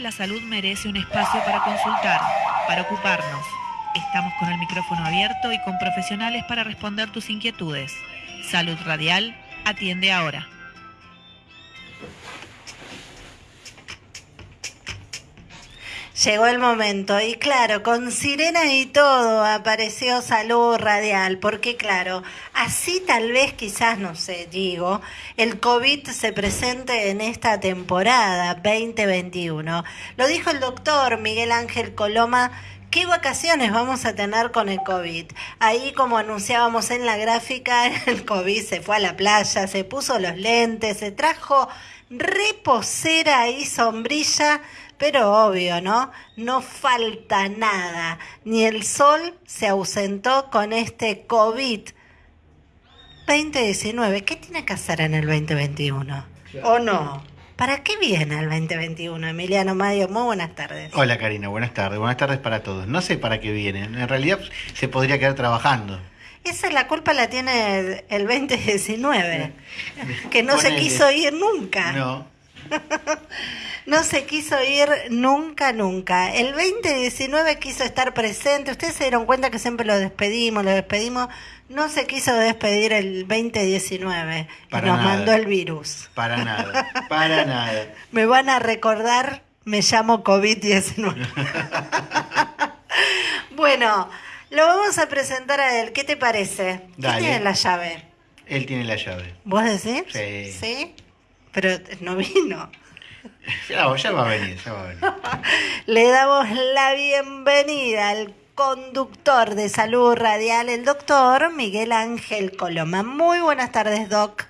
La salud merece un espacio para consultar, para ocuparnos. Estamos con el micrófono abierto y con profesionales para responder tus inquietudes. Salud Radial atiende ahora. Llegó el momento y claro, con sirena y todo apareció salud radial, porque claro, así tal vez quizás, no sé, digo, el COVID se presente en esta temporada 2021. Lo dijo el doctor Miguel Ángel Coloma. ¿Qué vacaciones vamos a tener con el COVID? Ahí como anunciábamos en la gráfica, el COVID se fue a la playa, se puso los lentes, se trajo reposera y sombrilla pero obvio, ¿no? No falta nada. Ni el sol se ausentó con este COVID 2019. ¿Qué tiene que hacer en el 2021? ¿O no? ¿Para qué viene el 2021, Emiliano Mayo? Muy buenas tardes. Hola Karina, buenas tardes. Buenas tardes para todos. No sé para qué viene. En realidad se podría quedar trabajando. Esa es la culpa la tiene el 2019, que no se quiso ir nunca. No. no se quiso ir nunca, nunca. El 2019 quiso estar presente. Ustedes se dieron cuenta que siempre lo despedimos, lo despedimos. No se quiso despedir el 2019 y nos mandó el virus. Para nada, para nada. Me van a recordar, me llamo COVID-19. bueno, lo vamos a presentar a él. ¿Qué te parece? ¿Quién tiene la llave? Él tiene la llave. ¿Vos decís? Sí. ¿Sí? Pero no vino. Ya, va a venir, ya va a venir. Le damos la bienvenida al conductor de salud radial, el doctor Miguel Ángel Coloma. Muy buenas tardes, Doc.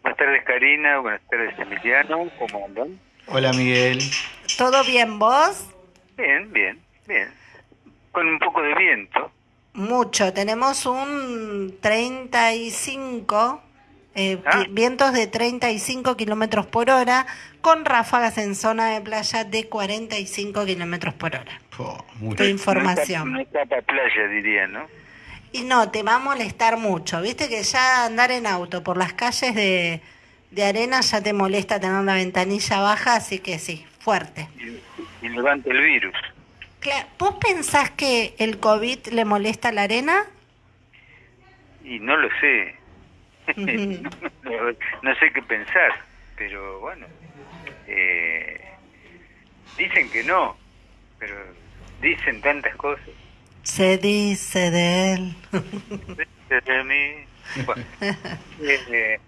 Buenas tardes, Karina. Buenas tardes, Emiliano. ¿Cómo andan? Hola, Miguel. ¿Todo bien, vos? Bien, bien, bien. Con un poco de viento. Mucho. Tenemos un 35 eh, ah. vientos de 35 kilómetros por hora, con ráfagas en zona de playa de 45 kilómetros por hora. Oh, información. No está, playa, diría, ¿no? Y no, te va a molestar mucho. Viste que ya andar en auto por las calles de, de arena ya te molesta tener la ventanilla baja, así que sí, fuerte. Y, y levanta el virus. ¿Vos pensás que el COVID le molesta la arena? Y no lo sé. no, sé qué pensar, pero bueno, eh, dicen que no, pero dicen tantas cosas. Se dice de él. de mí. Bueno, eh,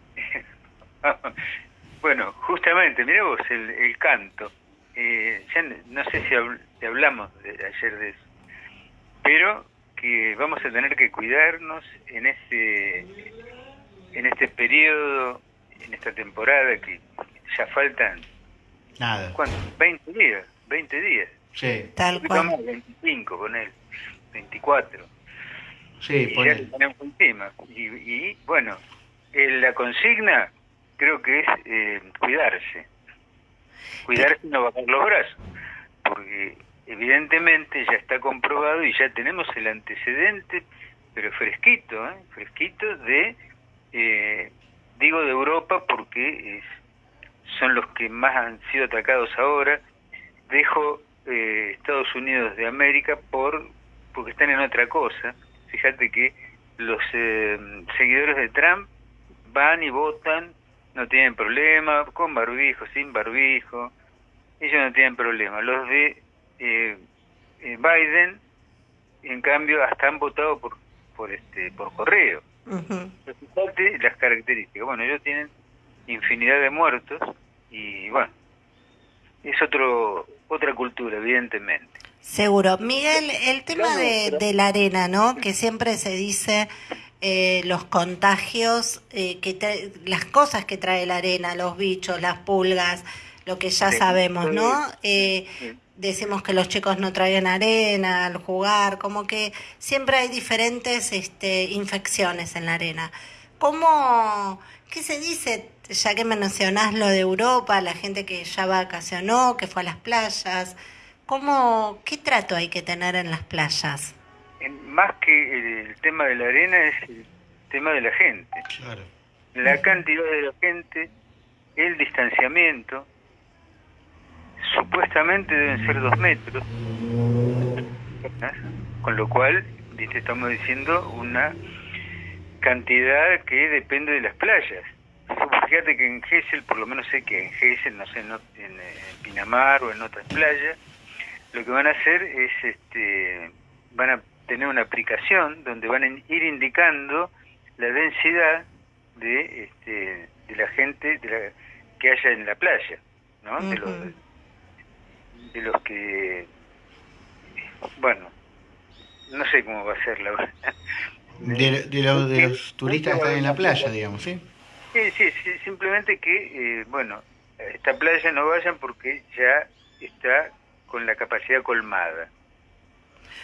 justamente, mira vos el, el canto. Eh, ya no sé si, hablamos de, ayer de eso, pero que vamos a tener que cuidarnos en ese en este periodo, en esta temporada que ya faltan... Nada. ¿Cuánto? 20 días, 20 días. Sí. Tal cual. 25 con él, 24. Sí, y ya tenemos encima. Y, y bueno, la consigna creo que es eh, cuidarse. Cuidarse y no bajar los brazos. Porque evidentemente ya está comprobado y ya tenemos el antecedente, pero fresquito, ¿eh? fresquito de eh, digo de Europa porque son los que más han sido atacados ahora. Dejo eh, Estados Unidos de América por porque están en otra cosa. Fíjate que los eh, seguidores de Trump van y votan, no tienen problema, con barbijo, sin barbijo, ellos no tienen problema. Los de eh, Biden, en cambio, hasta han votado por por este por correo las características. Bueno, ellos tienen infinidad de muertos y bueno, es otro otra cultura, evidentemente. Seguro. Miguel, el tema de, de la arena, ¿no? Que siempre se dice eh, los contagios, eh, que las cosas que trae la arena, los bichos, las pulgas, lo que ya sabemos, ¿no? Eh, decimos que los chicos no traen arena al jugar, como que siempre hay diferentes este, infecciones en la arena. ¿Cómo, qué se dice, ya que me mencionás lo de Europa, la gente que ya vacacionó, que fue a las playas, ¿cómo, qué trato hay que tener en las playas? más que el tema de la arena es el tema de la gente. La cantidad de la gente, el distanciamiento, supuestamente deben ser dos metros, con lo cual, viste, estamos diciendo una cantidad que depende de las playas. Fíjate que en Gesell, por lo menos sé que en Gesell, no sé, en, en Pinamar o en otras playas, lo que van a hacer es, este, van a tener una aplicación donde van a ir indicando la densidad de, este, de la gente de la, que haya en la playa, ¿no? de, los, de los que, bueno, no sé cómo va a ser la verdad. De, de, los, de los turistas que están en la playa, digamos, ¿sí? Sí, sí, sí simplemente que, eh, bueno, a esta playa no vayan porque ya está con la capacidad colmada.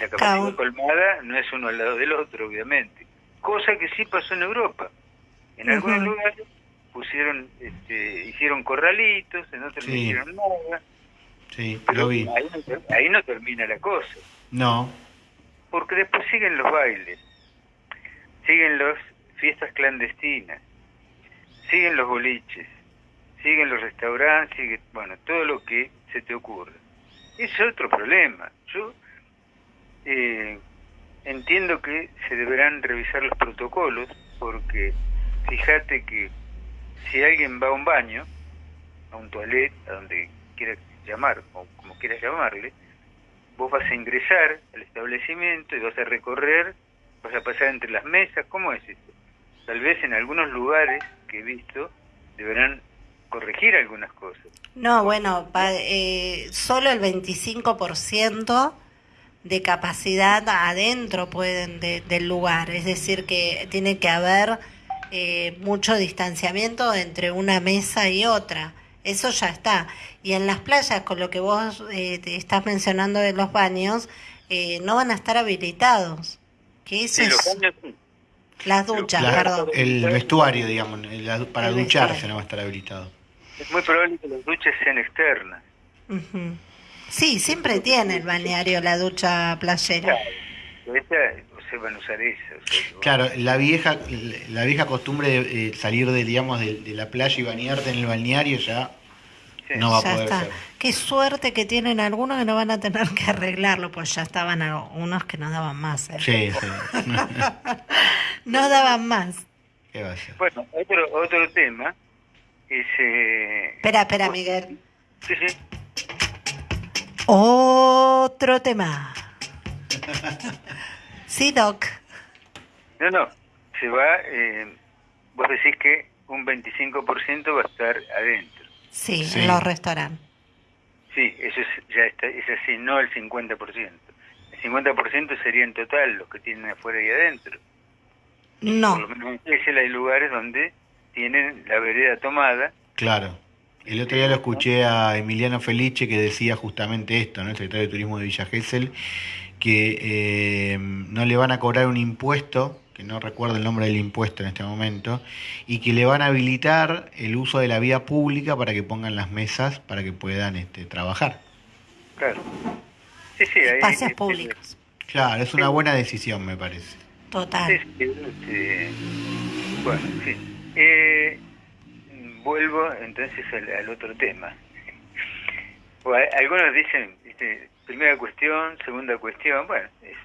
La capacidad colmada no es uno al lado del otro, obviamente. Cosa que sí pasó en Europa. En algunos lugares pusieron, este, hicieron corralitos, en otros no hicieron nada. Sí, lo vi. Ahí no, ahí no termina la cosa. No. Porque después siguen los bailes, siguen las fiestas clandestinas, siguen los boliches, siguen los restaurantes, sigue, bueno, todo lo que se te ocurre. Ese es otro problema. Yo eh, entiendo que se deberán revisar los protocolos porque fíjate que si alguien va a un baño, a un toilet, a donde quiera llamar, o como quieras llamarle, vos vas a ingresar al establecimiento y vas a recorrer, vas a pasar entre las mesas, ¿cómo es esto? Tal vez en algunos lugares que he visto deberán corregir algunas cosas. No, bueno, eh, solo el 25% de capacidad adentro pueden del lugar, es decir, que tiene que haber eh, mucho distanciamiento entre una mesa y otra. Eso ya está. Y en las playas, con lo que vos eh, estás mencionando de los baños, eh, no van a estar habilitados. Que eso Las duchas, perdón. El vestuario, digamos, para ducharse no va a estar habilitado. Es muy probable que las duchas sean externas. Sí, siempre tiene el balneario la ducha playera. se van a usar eso. claro, la vieja la vieja costumbre de eh, salir de digamos de, la playa y bañarte en el balneario ya no va a poder ser. Qué suerte que tienen algunos que no van a tener que arreglarlo, pues ya estaban unos que no daban más. ¿eh? Sí, sí. no daban más. ¿Qué va a ser? Bueno, otro, otro tema es... Eh... Espera, espera, Miguel. Sí, sí. Otro tema. sí, Doc. No, no. Se va, eh, vos decís que un 25% va a estar adentro. Sí, en los restaurantes. Sí, eso es, ya está, es así, no el 50%. El 50% sería en total los que tienen afuera y adentro. No. Por lo menos en hay lugares donde tienen la vereda tomada. Claro. El otro día lo escuché a Emiliano Felice que decía justamente esto, ¿no? el secretario de Turismo de Villa Gesell, que eh, no le van a cobrar un impuesto, que no recuerdo el nombre del impuesto en este momento, y que le van a habilitar el uso de la vía pública para que pongan las mesas para que puedan este, trabajar. Claro. Sí, sí, ahí, Espacios públicos. Claro, es una buena decisión, me parece. Total. Este, bueno, en fin. Eh, vuelvo entonces al, otro tema. algunos dicen, primera cuestión, segunda cuestión, bueno, es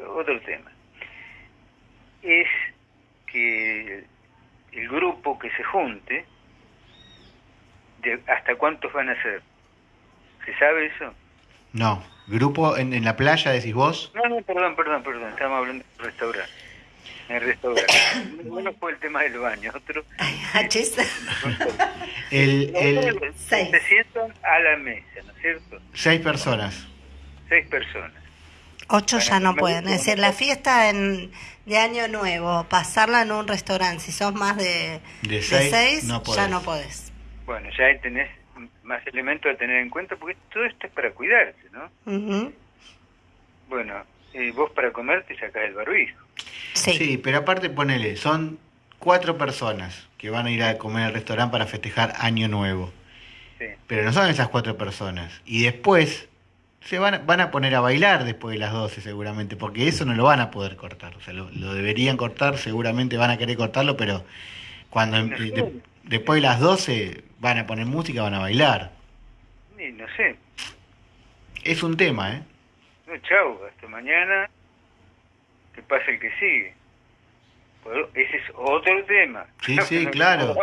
otro tema. Es que el grupo que se junte, de ¿hasta cuántos van a ser? ¿Se sabe eso? No. ¿Grupo en, en la playa, decís vos? No, no, perdón, perdón, perdón, estamos hablando de restaurante en el restaurante. Uno fue el tema del baño, otro... el, el... Se sientan a la mesa, ¿no es cierto? Seis personas. Seis personas. Ocho ya no pueden. Es decir, la fiesta en, de Año Nuevo, pasarla en un restaurante, si sos más de, de seis, ya no podés. Bueno, ya ahí tenés más elementos a tener en cuenta, porque todo esto es para cuidarse, ¿no? Bueno, vos para comer te sacás el barbijo. Sí. pero aparte ponele, son cuatro personas que van a ir a comer al restaurante para festejar Año Nuevo. Pero no son esas cuatro personas. Y después se van, van a poner a bailar después de las 12 seguramente, porque eso no lo van a poder cortar. O sea, lo, deberían cortar, seguramente van a querer cortarlo, pero cuando después de las 12 van a poner música, van a bailar. no sé. Es un tema, ¿eh? No, chau, hasta mañana, que pase el que sigue. Ese es otro tema. Sí, sí, claro.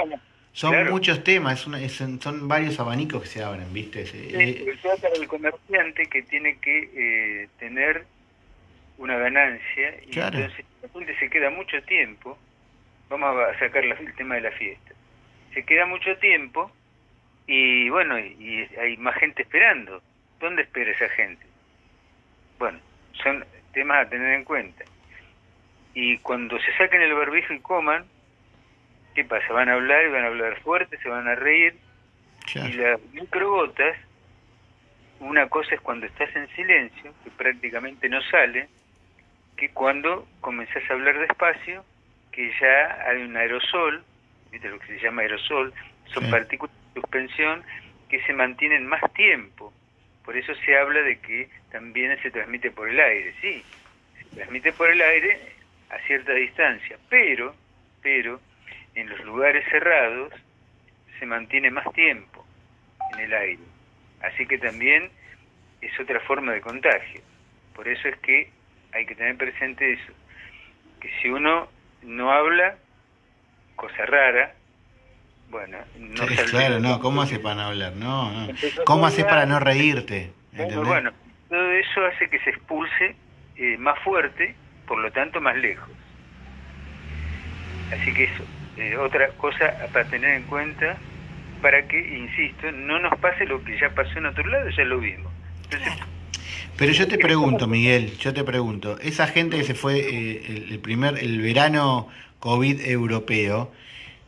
Son Claro. muchos temas, es una- es- son varios abanicos que se abren, ¿viste? Sí, eh, sobre todo para el comerciante que tiene que eh, tener una ganancia y Claro. entonces la se queda mucho tiempo, vamos a sacar la- el tema de la fiesta, se queda mucho tiempo y bueno, y, y hay más gente esperando. ¿Dónde espera esa gente? Bueno, son temas a tener en cuenta. Y cuando se saquen el barbijo y coman, ¿qué pasa? Van a hablar y van a hablar fuerte, se van a reír claro. y las microgotas, una cosa es cuando estás en silencio, que prácticamente no sale, que cuando comenzás a hablar despacio, que ya hay un aerosol, ¿viste lo que se llama aerosol? Son Sí. partículas de suspensión que se mantienen más tiempo. Por eso se habla de que también se transmite por el aire, sí, se transmite por el aire a cierta distancia, pero, pero en los lugares cerrados se mantiene más tiempo en el aire. Así que también es otra forma de contagio. Por eso es que hay que tener presente eso, que si uno no habla, cosa rara, bueno, no Sí, claro, no, ¿cómo haces para no hablar? No, no. ¿Cómo haces para no reírte? Bueno, ¿Entendés? bueno, todo eso hace que se expulse eh, más fuerte, por lo tanto más lejos. Así que eso, eh, otra cosa para tener en cuenta, para que, insisto, no nos pase lo que ya pasó en otro lado, ya lo vimos. Entonces, Pero yo te pregunto, Miguel, yo te pregunto, esa gente que se fue eh, el, el primer, el verano COVID europeo,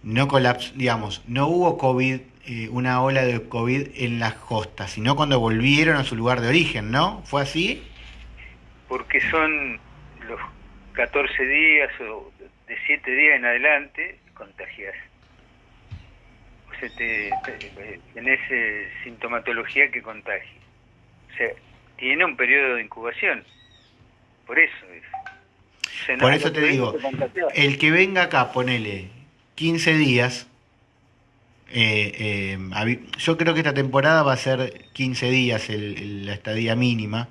no colapsó, digamos, no hubo COVID, eh, una ola de COVID en las costas, sino cuando volvieron a su lugar de origen, ¿no? ¿Fue así? porque son los 14 días o de 7 días en adelante, contagias. O sea, te, te- tenés eh, sintomatología que contagia. O sea, tiene un periodo de incubación. Por eso es. O sea, no- Por eso te digo, el que venga acá, ponele 15 días, eh, eh, yo creo que esta temporada va a ser 15 días el- el- la estadía mínima.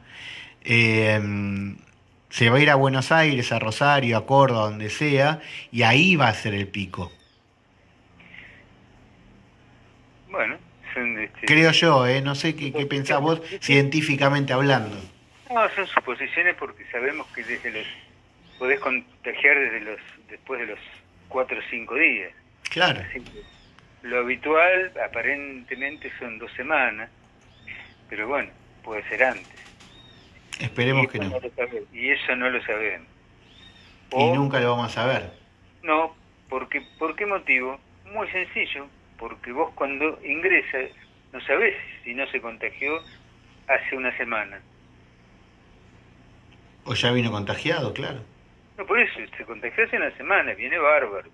Eh, se va a ir a Buenos Aires, a Rosario, a Córdoba, donde sea, y ahí va a ser el pico. Bueno, son, este, Creo yo, ¿eh? no sé qué, qué pensás vos científicamente hablando. No, son suposiciones porque sabemos que desde los podés contagiar desde los después de los 4 o 5 días. Claro, lo habitual aparentemente son dos semanas, pero bueno, puede ser antes. Esperemos que no. sabemos, y eso no lo sabemos. Y nunca lo vamos a ver. No, porque ¿por qué motivo? Muy sencillo, porque vos cuando ingresas no sabés si no se contagió hace una semana. O ya vino contagiado, claro. No, por eso, se contagió hace una semana, viene bárbaro.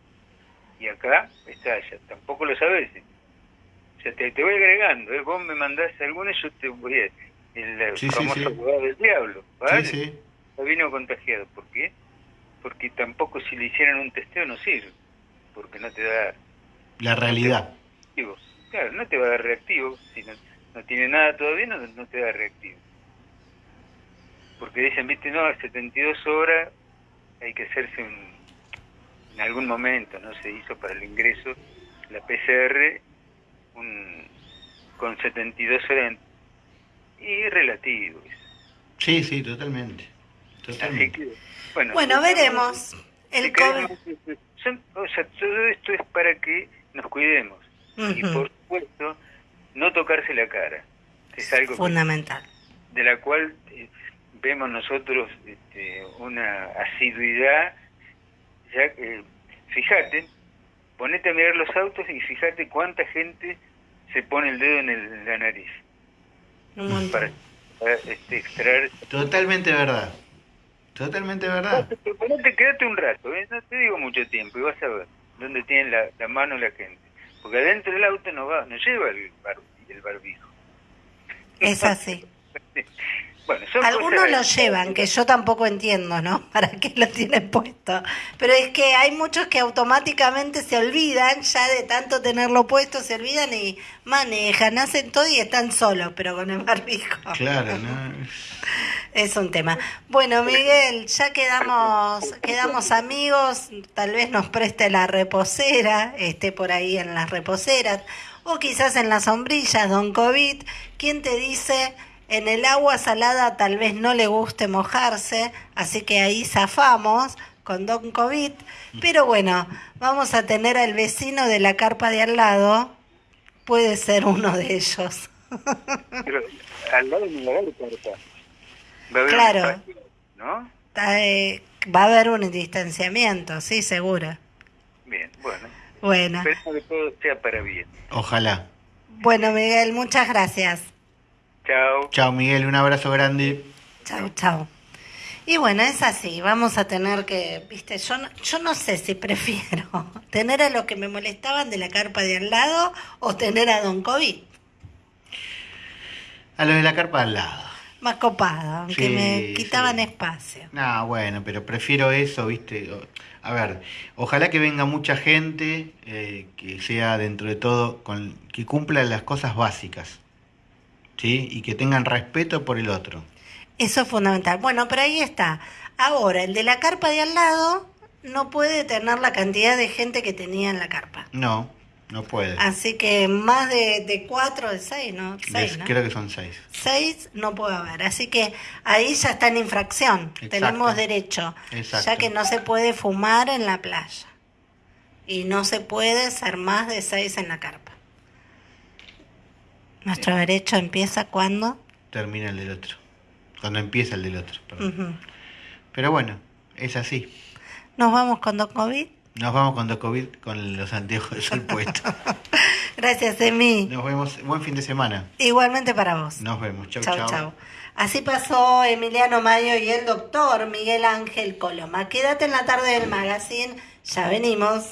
Y acá está, ya tampoco lo sabés. O sea, te, te voy agregando, ¿eh? vos me mandás alguno y yo te voy a... El Sí, famoso sí. abogado del diablo, ¿vale? Sí, sí. Ya vino contagiado. ¿Por qué? Porque tampoco si le hicieran un testeo no sirve. Porque no te da La realidad. reactivo. Claro, no te va a dar reactivo. Si no, no tiene nada todavía, no, no te da reactivo. Porque dicen, viste, no, a 72 horas hay que hacerse un... En algún momento, ¿no? Se hizo para el ingreso la PCR un, con 72 horas. Y relativo. Sí, sí, totalmente. Totalmente. que, bueno. Bueno, veremos. El COVID. queremos- son- o sea, todo esto es para que nos cuidemos. Y por supuesto, no tocarse la cara. que Es algo que- Fundamental. de la cual eh, vemos nosotros este, una asiduidad. Ya, eh, fíjate, ponete a mirar los autos y fíjate cuánta gente se pone el dedo en, el- en la nariz Un para, para, este, extraer Totalmente verdad. Totalmente verdad. Ponete, quédate un rato, ¿eh? no te digo mucho tiempo, y vas a ver dónde tiene la, la mano la gente. Porque adentro del auto no va, no lleva el, bar- el barbijo. Es así. Bueno, son Algunos lo llevan, que yo tampoco entiendo, ¿no? ¿Para qué lo tienen puesto? Pero es que hay muchos que automáticamente se olvidan, ya de tanto tenerlo puesto, se olvidan y manejan, hacen todo y están solos, pero con el barbijo. Claro, ¿no? Es un tema. Bueno, Miguel, ya quedamos, quedamos amigos, tal vez nos preste la reposera, esté por ahí en las reposeras, o quizás en las sombrillas, don COVID. ¿Quién te dice? En el agua salada tal vez no le guste mojarse, así que ahí zafamos con don COVID. Pero bueno, vamos a tener al vecino de la carpa de al lado, puede ser uno de ellos. Pero al lado de la carpa. Va a haber un Claro. ¿No? Está, eh, va a haber un distanciamiento, sí, seguro. Bien, bueno. Bueno, Espero que todo sea para bien. Ojalá. bueno Miguel, muchas gracias. Chao. Chao Miguel, un abrazo grande. Chau, chau. Y bueno, es así, vamos a tener que, viste, yo no, yo no sé si prefiero tener a los que me molestaban de la carpa de al lado o tener a Don COVID, A los de la carpa al lado. más copado, aunque Sí, me quitaban sí. espacio. No, bueno, pero prefiero eso, ¿viste? A ver, ojalá que venga mucha gente eh, que sea dentro de todo, con, que cumpla las cosas básicas, ¿sí? Y que tengan respeto por el otro. Eso es fundamental. Bueno, pero ahí está. Ahora, el de la carpa de al lado no puede tener la cantidad de gente que tenía en la carpa. No, no puede. Así que más de, de cuatro, de seis, ¿no? Les- Seis, ¿no? Creo que son seis. Seis no puede haber. Así que ahí ya está en infracción. Exacto. Tenemos derecho. Exacto. Ya que no se puede fumar en la playa. Y no se puede ser más de seis en la carpa. Nuestro derecho empieza cuando. Termina el del otro. Cuando empieza el del otro, perdón. Pero bueno, es así. Nos vamos con COVID. Nos vamos con The COVID con los anteojos de sol puestos. Gracias, Emi. Nos vemos. Buen fin de semana. Igualmente para vos. Nos vemos. Chau, Chau, chau. chau. Así pasó Emiliano Mayo y el doctor Miguel Ángel Coloma. Quédate en la tarde del magazine, ya venimos.